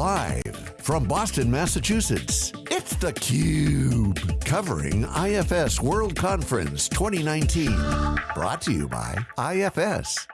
Live from Boston, Massachusetts, it's theCUBE. Covering IFS World Conference 2019. Brought to you by IFS.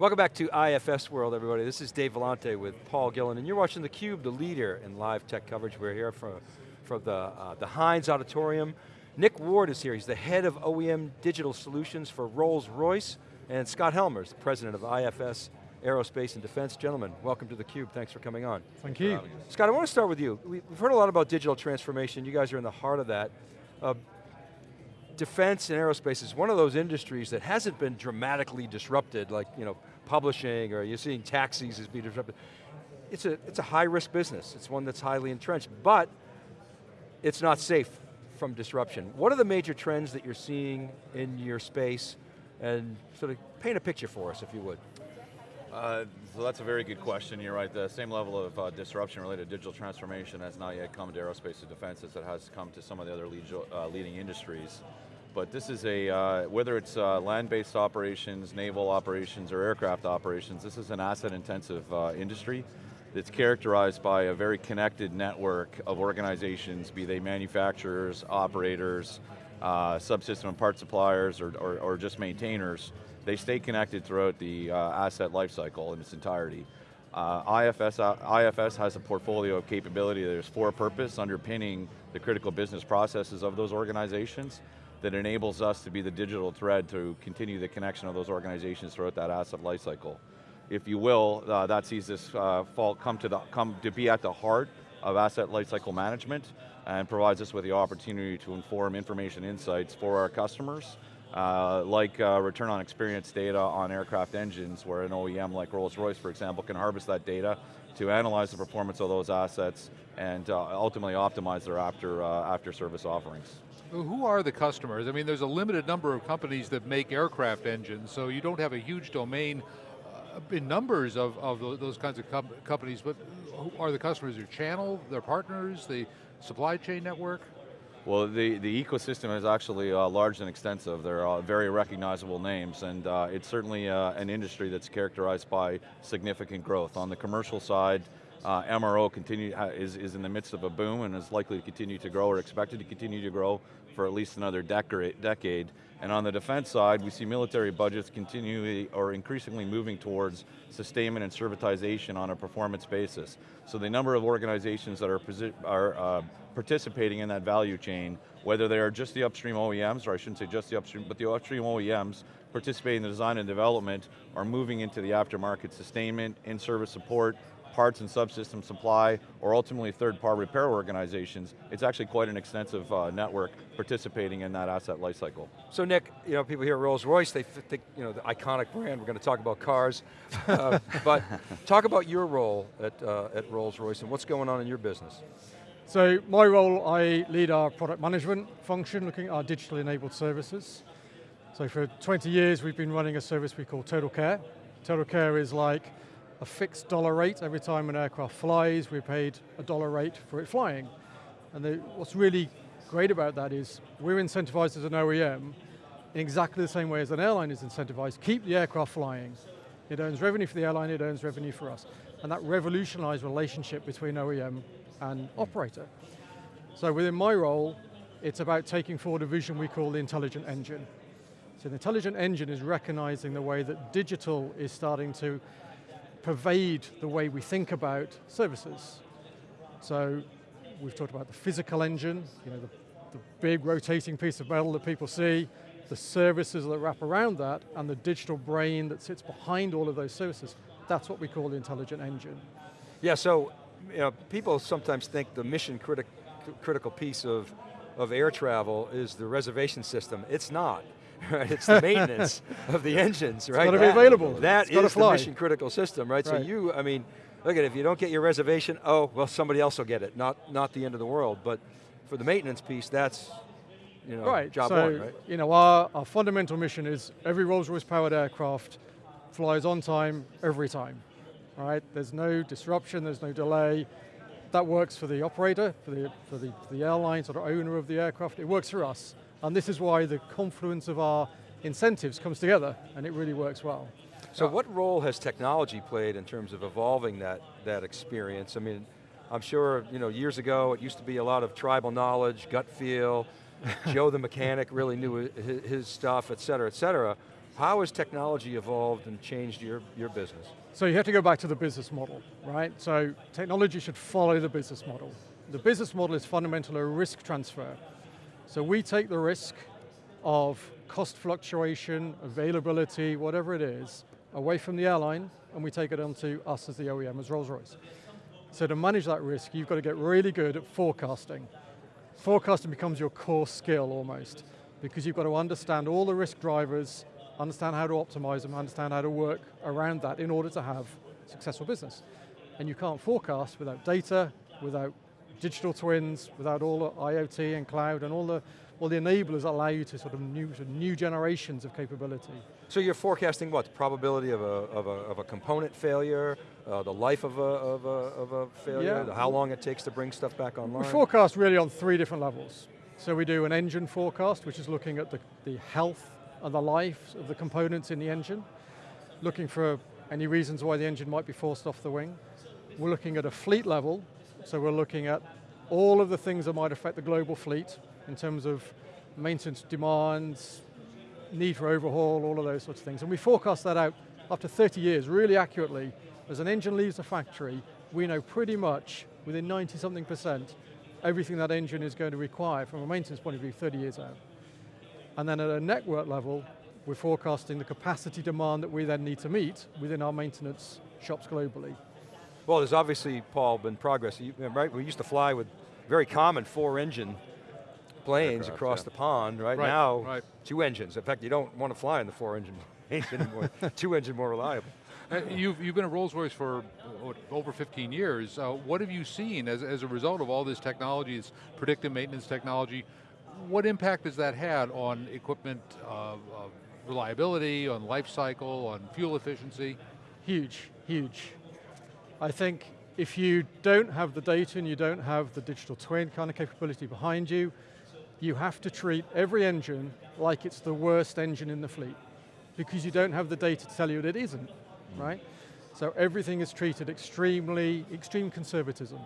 Welcome back to IFS World, everybody. This is Dave Vellante with Paul Gillin, and you're watching theCUBE, the leader in live tech coverage. We're here from, from the, uh, the Hynes Auditorium. Nick Ward is here, he's the head of OEM Digital Solutions for Rolls-Royce, and Scott Helmers, the president of IFS Aerospace and Defense. Gentlemen, welcome to theCUBE, thanks for coming on. Thank you. Scott, I want to start with you. We've heard a lot about digital transformation, you guys are in the heart of that. Uh, defense and aerospace is one of those industries that hasn't been dramatically disrupted, like you know, publishing, or you're seeing taxis as being disrupted. It's a, it's a high risk business, it's one that's highly entrenched, but it's not safe from disruption. What are the major trends that you're seeing in your space and sort of paint a picture for us, if you would. Uh, so that's a very good question. You're right, the same level of uh, disruption related to digital transformation has not yet come to aerospace and defense as it has come to some of the other lead, uh, leading industries. But this is a, uh, whether it's uh, land-based operations, naval operations, or aircraft operations, this is an asset intensive uh, industry that's characterized by a very connected network of organizations, be they manufacturers, operators, subsystem and part suppliers, or, or, or, just maintainers. They stay connected throughout the uh, asset lifecycle in its entirety. Uh, IFS, uh, IFS has a portfolio of capability that is for purpose, underpinning the critical business processes of those organizations that enables us to be the digital thread to continue the connection of those organizations throughout that asset lifecycle if you will, uh, that sees this uh, fall come to the come to be at the heart of asset lifecycle management and provides us with the opportunity to inform information insights for our customers, uh, like uh, return on experience data on aircraft engines, where an OEM like Rolls-Royce, for example, can harvest that data to analyze the performance of those assets and uh, ultimately optimize their after, uh, after service offerings. Who are the customers? I mean, there's a limited number of companies that make aircraft engines, so you don't have a huge domain in numbers of, of those kinds of com companies, but who are the customers? Your channel, their partners, the supply chain network? Well, the, the ecosystem is actually uh, large and extensive. There are very recognizable names, and uh, it's certainly uh, an industry that's characterized by significant growth. On the commercial side, uh, MRO continue, is, is in the midst of a boom and is likely to continue to grow or expected to continue to grow for at least another decade. And on the defense side, we see military budgets continually or increasingly moving towards sustainment and servitization on a performance basis. So the number of organizations that are, are uh, participating in that value chain, whether they are just the upstream OEMs, or I shouldn't say just the upstream, but the upstream OEMs participating in the design and development are moving into the aftermarket sustainment, in-service support, parts and subsystem supply, or ultimately third-party repair organizations, it's actually quite an extensive uh, network participating in that asset lifecycle. So Nick, you know, people hear Rolls-Royce, they think, you know, the iconic brand, we're going to talk about cars, uh, but talk about your role at, uh, at Rolls-Royce and what's going on in your business. So my role, I lead our product management function, looking at our digitally enabled services. So for 20 years, we've been running a service we call Total Care. Total Care is like a fixed dollar rate every time an aircraft flies, we're paid a dollar rate for it flying. And the, what's really great about that is we're incentivized as an OEM in exactly the same way as an airline is incentivized, keep the aircraft flying. It earns revenue for the airline, it earns revenue for us. And that revolutionized relationship between OEM and operator. So within my role, it's about taking forward a vision we call the intelligent engine. So the intelligent engine is recognizing the way that digital is starting to pervade the way we think about services. So we've talked about the physical engine, you know, the, the big rotating piece of metal that people see, the services that wrap around that, and the digital brain that sits behind all of those services. That's what we call the intelligent engine. Yeah, so you know, people sometimes think the mission critic, critical piece of, of air travel is the reservation system. It's not. right? It's the maintenance of the engines, right? It's got to be available. That is the mission critical system, right? right? So you, I mean, look at it, if you don't get your reservation, oh, well somebody else will get it, not, not the end of the world. But for the maintenance piece, that's you know, right. job so, one, right? You know, our, our fundamental mission is every Rolls-Royce powered aircraft flies on time, every time. Right, there's no disruption, there's no delay. That works for the operator, for the, for the, for the airline, sort of owner of the aircraft. It works for us. And this is why the confluence of our incentives comes together, and it really works well. So what role has technology played in terms of evolving that, that experience? I mean, I'm sure, you know, years ago it used to be a lot of tribal knowledge, gut feel, Joe the mechanic really knew his, his stuff, et cetera, et cetera. How has technology evolved and changed your, your business? So you have to go back to the business model, right? So technology should follow the business model. The business model is fundamentally a risk transfer. So we take the risk of cost fluctuation, availability, whatever it is, away from the airline, and we take it onto us as the OEM, as Rolls-Royce. So to manage that risk, you've got to get really good at forecasting. Forecasting becomes your core skill almost, because you've got to understand all the risk drivers, understand how to optimize them, understand how to work around that in order to have successful business. And you can't forecast without data, without digital twins, without all the IoT and cloud and all the, all the enablers that allow you to sort of new, new generations of capability. So you're forecasting what? The probability of a, of a, of a component failure, uh, the life of a, of a, of a failure, Yeah. how long it takes to bring stuff back online? We forecast really on three different levels. So we do an engine forecast, which is looking at the, the health the life of the components in the engine, looking for any reasons why the engine might be forced off the wing. We're looking at a fleet level, so we're looking at all of the things that might affect the global fleet in terms of maintenance demands, need for overhaul, all of those sorts of things. And we forecast that out after 30 years, really accurately. As an engine leaves the factory, we know pretty much, within 90 something percent, everything that engine is going to require from a maintenance point of view 30 years out. And then at a network level, we're forecasting the capacity demand that we then need to meet within our maintenance shops globally. Well, there's obviously, Paul, been progress. You- right, we used to fly with very common four engine planes Aircraft, across yeah. the pond. Right, Right, now, right. two engines. In fact, you don't want to fly in the four engine plane anymore. two engine more reliable. Uh, You've, you've been at Rolls-Royce for what, over 15 years. Uh, what have you seen as, as a result of all this technology, this predictive maintenance technology? What impact has that had on equipment uh, uh, reliability, on life cycle, on fuel efficiency? Huge, huge. I think if you don't have the data and you don't have the digital twin kind of capability behind you, you have to treat every engine like it's the worst engine in the fleet because you don't have the data to tell you that it isn't, right? So everything is treated extremely, extreme conservatism.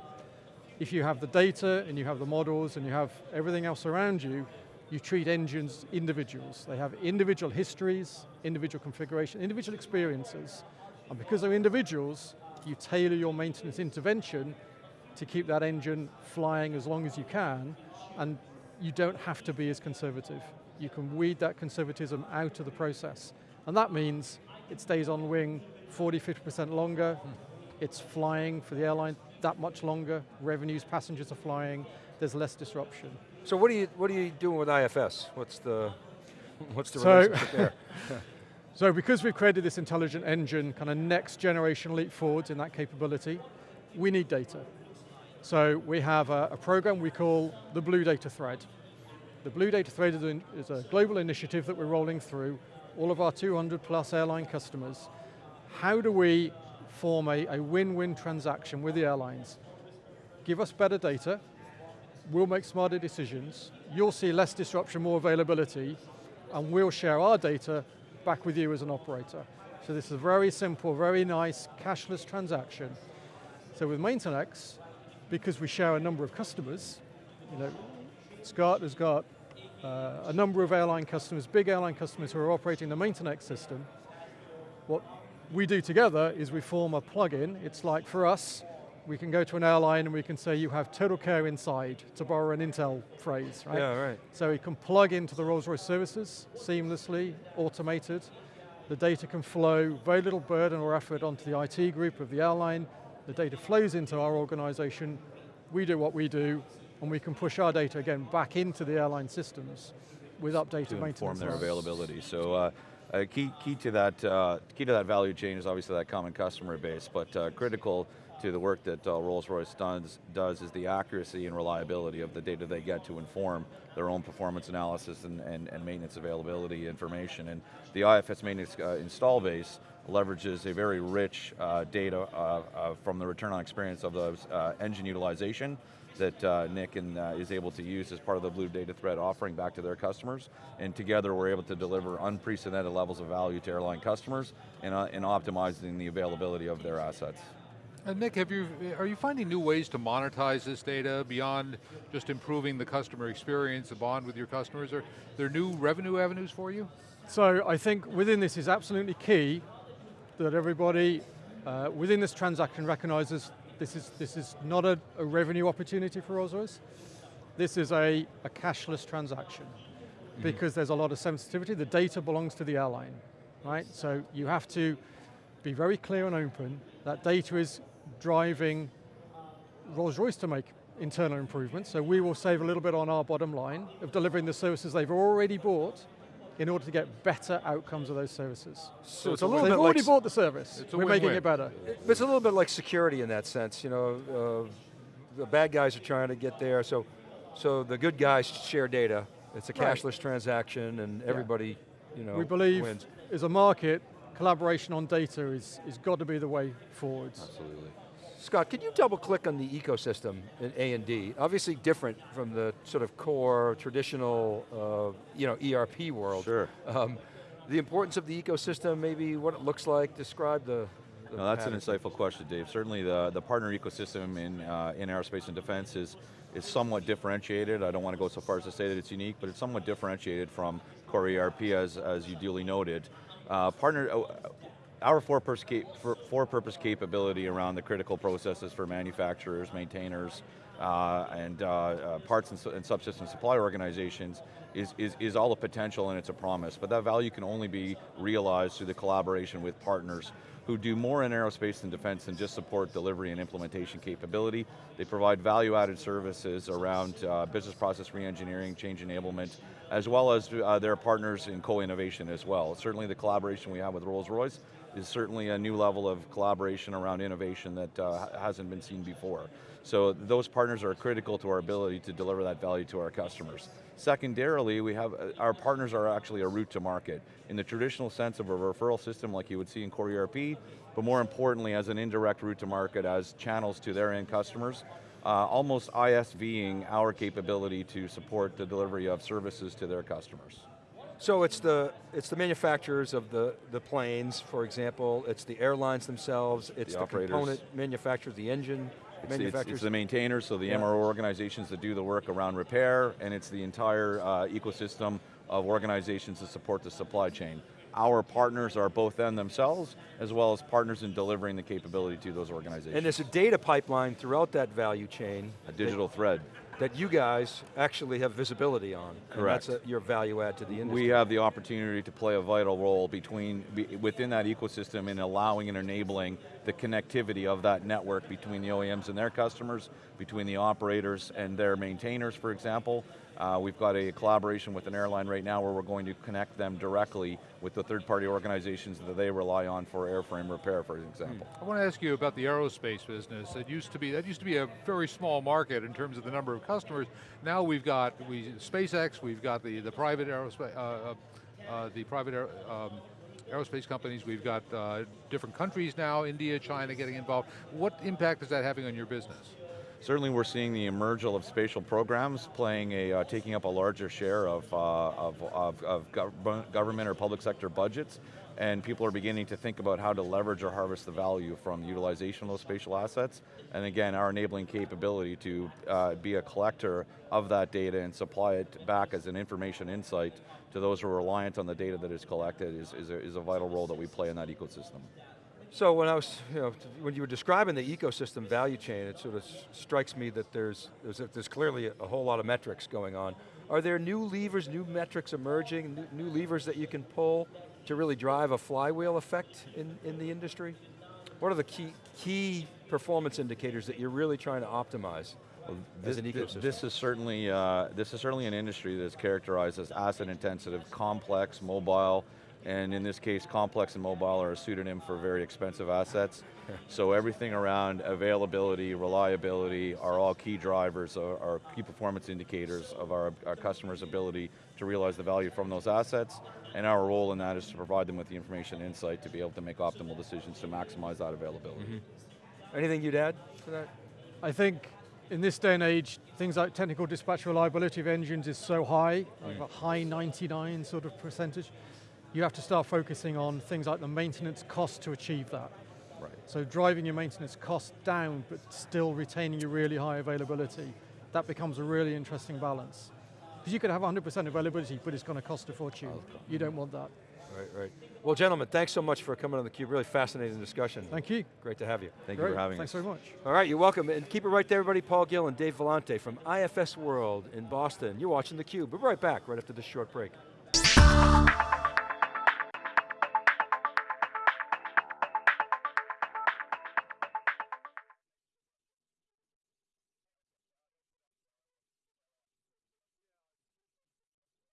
If you have the data and you have the models and you have everything else around you, you treat engines individuals. They have individual histories, individual configuration, individual experiences. And because they're individuals, you tailor your maintenance intervention to keep that engine flying as long as you can, and you don't have to be as conservative. You can weed that conservatism out of the process. And that means it stays on wing 40, 50% longer, hmm. it's flying for the airline that much longer, revenues, passengers are flying, there's less disruption. So what are you what are you doing with IFS? What's the what's the So- relationship there? So because we've created this intelligent engine, kind of next generation leap forwards in that capability, we need data. So we have a, a program we call the Blue Data Thread. The Blue Data Thread is, an- is a global initiative that we're rolling through all of our 200 plus airline customers. How do we form a win-win transaction with the airlines? Give us better data, we'll make smarter decisions, you'll see less disruption, more availability, and we'll share our data back with you as an operator. So this is a very simple, very nice cashless transaction. So with Maintenix, because we share a number of customers, you know, Scott has got uh, a number of airline customers, big airline customers who are operating the Maintenix system. What we do together is we form a plugin. It's like for us, we can go to an airline and we can say you have total care inside, to borrow an Intel phrase, right? Yeah, right. So it can plug into the Rolls-Royce services seamlessly, automated. The data can flow, very little burden or effort onto the IT group of the airline. The data flows into our organization. We do what we do, and we can push our data again back into the airline systems with updated to maintenance. inform their plans. availability. So uh, uh, key, key to that uh, key to that value chain is obviously that common customer base, but uh, critical to the work that uh, Rolls-Royce does, does is the accuracy and reliability of the data they get to inform their own performance analysis and, and, and maintenance availability information. And the IFS Maintenix uh, install base leverages a very rich uh, data uh, uh, from the return on experience of those uh, engine utilization that uh, Nick and, uh, is able to use as part of the Blue Data Thread offering back to their customers. And together we're able to deliver unprecedented levels of value to airline customers and, uh, and optimizing the availability of their assets. And Nick, have you, are you finding new ways to monetize this data beyond just improving the customer experience, the bond with your customers? Are there new revenue avenues for you? So I think within this is absolutely key that everybody uh, within this transaction recognizes this is, this is not a, a revenue opportunity for Rolls-Royce. This is a, a cashless transaction mm-hmm. because there's a lot of sensitivity. The data belongs to the airline, right? So you have to be very clear and open. That data is driving Rolls-Royce to make internal improvements, so we will save a little bit on our bottom line of delivering the services they've already bought in order to get better outcomes of those services. So, so it's a little bit They've like already bought the service. We're win -win. making it better. It's a little bit like security in that sense. You know, uh, the bad guys are trying to get there, so so the good guys share data. It's a cashless right. transaction, and everybody, you know, we believe wins. as a market, collaboration on data is is got to be the way forwards. Absolutely. Scott, could you double click on the ecosystem in A&D? Obviously different from the sort of core traditional uh, you know, ERP world. Sure. Um, the importance of the ecosystem, maybe what it looks like, describe the, no, that's an insightful question, Dave. Certainly the, the partner ecosystem in, uh, in aerospace and defense is, is somewhat differentiated. I don't want to go so far as to say that it's unique, but it's somewhat differentiated from core ERP as, as you duly noted. Uh, partner, uh, our for-purpose for capability around the critical processes for manufacturers, maintainers, uh, and uh, uh, parts and, and, subsystem supply organizations is, is, is all a potential and it's a promise, but that value can only be realized through the collaboration with partners who do more in aerospace and defense than just support delivery and implementation capability. They provide value-added services around uh, business process re-engineering, change enablement, as well as uh, their partners in co-innovation as well. Certainly the collaboration we have with Rolls-Royce is certainly a new level of collaboration around innovation that uh, hasn't been seen before. So those partners are critical to our ability to deliver that value to our customers. Secondarily, we have, uh, our partners are actually a route to market in the traditional sense of a referral system like you would see in core ERP, but more importantly as an indirect route to market as channels to their end customers, uh, almost ISVing our capability to support the delivery of services to their customers. So it's the it's the manufacturers of the, the planes, for example, it's the airlines themselves, it's the, the component manufacturers, the engine it's, manufacturers. It's, it's, the maintainers, so the yeah. MRO organizations that do the work around repair, and it's the entire uh, ecosystem of organizations that support the supply chain. Our partners are both them themselves, as well as partners in delivering the capability to those organizations. And there's a data pipeline throughout that value chain. A digital thread that you guys actually have visibility on. Correct. that's a, your value add to the industry. We have the opportunity to play a vital role between be, within that ecosystem in allowing and enabling the connectivity of that network between the OEMs and their customers, between the operators and their maintainers, for example, uh, we've got a collaboration with an airline right now where we're going to connect them directly with the third-party organizations that they rely on for airframe repair, for example. I want to ask you about the aerospace business. It used to be that used to be a very small market in terms of the number of customers. Now we've got we SpaceX, we've got the the private aerospace, uh, uh, uh, the private um, aerospace companies. We've got uh, different countries now, India, China, getting involved. What impact is that having on your business? Certainly we're seeing the emergence of spatial programs playing a, uh, taking up a larger share of, uh, of, of, of government or public sector budgets and people are beginning to think about how to leverage or harvest the value from the utilization of those spatial assets. And again, our enabling capability to uh, be a collector of that data and supply it back as an information insight to those who are reliant on the data that is collected is, is, a, is a vital role that we play in that ecosystem. So when I was, you know, when you were describing the ecosystem value chain, it sort of strikes me that there's, there's, there's clearly a, whole lot of metrics going on. Are there new levers, new metrics emerging, new, new, levers that you can pull to really drive a flywheel effect in, in the industry? What are the key, key performance indicators that you're really trying to optimize? Well, this, this, is certainly uh, this is certainly an industry that's characterized as asset intensive, complex, mobile, and in this case, complex and mobile are a pseudonym for very expensive assets. so everything around availability, reliability are all key drivers, are, are key performance indicators of our, our customers' ability to realize the value from those assets, and our role in that is to provide them with the information and insight to be able to make optimal decisions to maximize that availability. Mm-hmm. Anything you'd add to that? I think in this day and age, things like technical dispatch reliability of engines is so high, like mm. a high 99 sort of percentage. You have to start focusing on things like the maintenance cost to achieve that. Right. So driving your maintenance cost down, but still retaining your really high availability, that becomes a really interesting balance. Because you could have 100% availability, but it's going to cost a fortune. You don't want that. Right, right. Well, gentlemen, thanks so much for coming on theCUBE. Really fascinating discussion. Thank you. Great to have you. Thank you for having me. Thanks us. very much. All right, you're welcome. And keep it right there, everybody. Paul Gillin and Dave Vellante from IFS World in Boston. You're watching theCUBE. We'll be right back, right after this short break.